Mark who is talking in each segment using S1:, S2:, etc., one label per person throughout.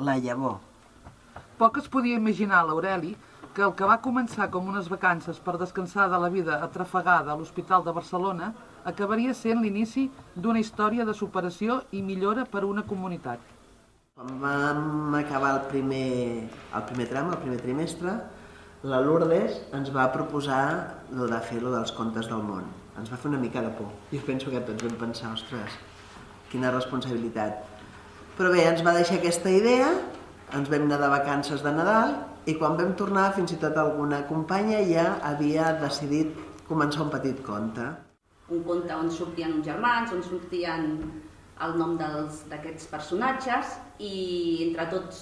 S1: La llavor.
S2: Poc es podia imaginar l'Aureli que el que va començar com unes vacances per descansar de la vida atrafegada a l'Hospital de Barcelona acabaria sent l'inici d'una història de superació i millora per a una comunitat.
S1: Quan vam acabar el primer, el primer tram, el primer trimestre, la Lourdes ens va proposar lo de fer lo dels contes del món. Ens va fer una mica de por. Jo penso que tots vam pensar, ostres, quina responsabilitat. Però bé, ens va deixar aquesta idea, ens vam anar de vacances de Nadal i quan vam tornar fins i tot alguna companya ja havia decidit començar un petit conte.
S3: Un conte on sortien uns germans, on sortien el nom d'aquests personatges i entre tots,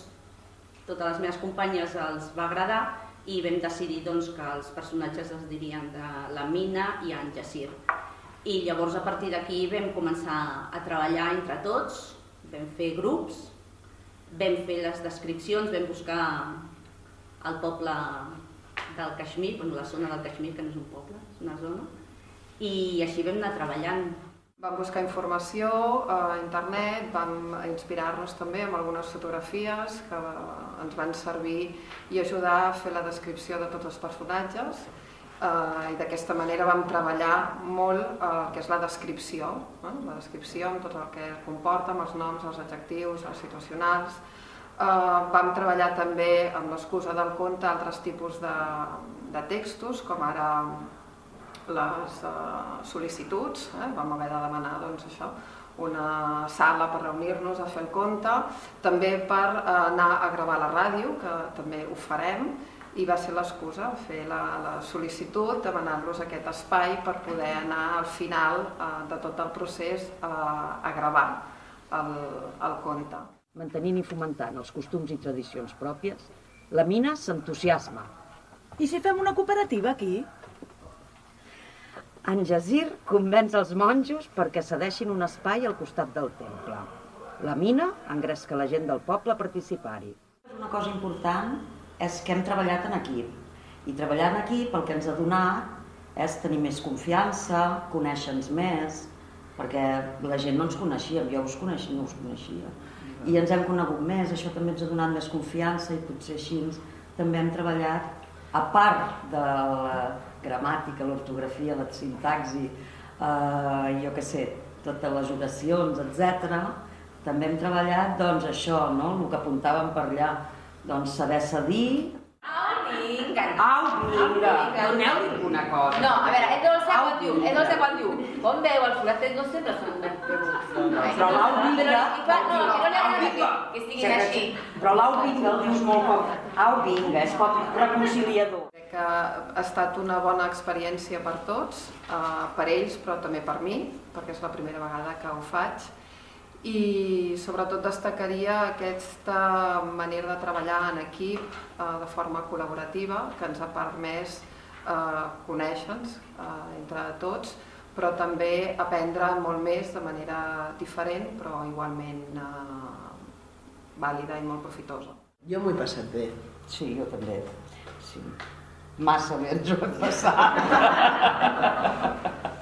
S3: totes les meves companyes els va agradar i vam decidir doncs, que els personatges es dirien de la Mina i en Jacir. I llavors a partir d'aquí vam començar a treballar entre tots, vam fer grups, vam fer les descripcions, vam buscar el poble del Caixmir, bueno, la zona del Caixmir, que no és un poble, és una zona, i així vam anar treballant.
S4: Vam buscar informació a internet, vam inspirar-nos també amb algunes fotografies que ens van servir i ajudar a fer la descripció de tots els personatges eh, i d'aquesta manera vam treballar molt el eh, que és la descripció, eh? la descripció amb tot el que comporta, amb els noms, els adjectius, els situacionals. Eh, vam treballar també amb l'excusa del conte altres tipus de, de textos, com ara les uh, sol·licituds, eh? vam haver de demanar doncs, això, una sala per reunir-nos a fer el compte, també per uh, anar a gravar la ràdio, que també ho farem, i va ser l'excusa, fer la, la sol·licitud, demanar-los aquest espai per poder anar al final uh, de tot el procés uh, a gravar el, el conte.
S5: Mantenint i fomentant els costums i tradicions pròpies, la mina s'entusiasma.
S6: I si fem una cooperativa aquí?
S5: En Jazir convenç els monjos perquè cedeixin un espai al costat del temple. La mina engresca la gent del poble a participar-hi.
S7: Una cosa important és que hem treballat en equip. I treballar en equip el que ens ha donat és tenir més confiança, conèixer-nos més, perquè la gent no ens coneixia, jo us coneixia, no us coneixia. I ens hem conegut més, això també ens ha donat més confiança i potser així també hem treballat, a part de la, gramàtica, l'ortografia, la sintaxi, eh, jo què sé, totes les oracions, etc. També hem treballat doncs, això, no? el que apuntàvem per allà, doncs, saber cedir,
S8: Au, vinga.
S7: Au, vinga. Doneu-li una cosa.
S8: No, a veure, ell no sé quan diu, ell no sé quan diu. Com veu, el foraster no sempre són ben
S7: Però l'au vinga...
S8: No, que no li agrada que, que estiguin així.
S7: Però l'au vinga el dius molt poc. Au vinga, és poc reconciliador
S4: que ha estat una bona experiència per tots, eh, per ells però també per mi, perquè és la primera vegada que ho faig, i sobretot destacaria aquesta manera de treballar en equip eh, de forma col·laborativa que ens ha permès eh, conèixer-nos eh, entre tots, però també aprendre molt més de manera diferent però igualment eh, vàlida i molt profitosa.
S1: Jo m'ho he passat bé.
S7: Sí, jo també. Sí. Massa bé ens ho hem passat.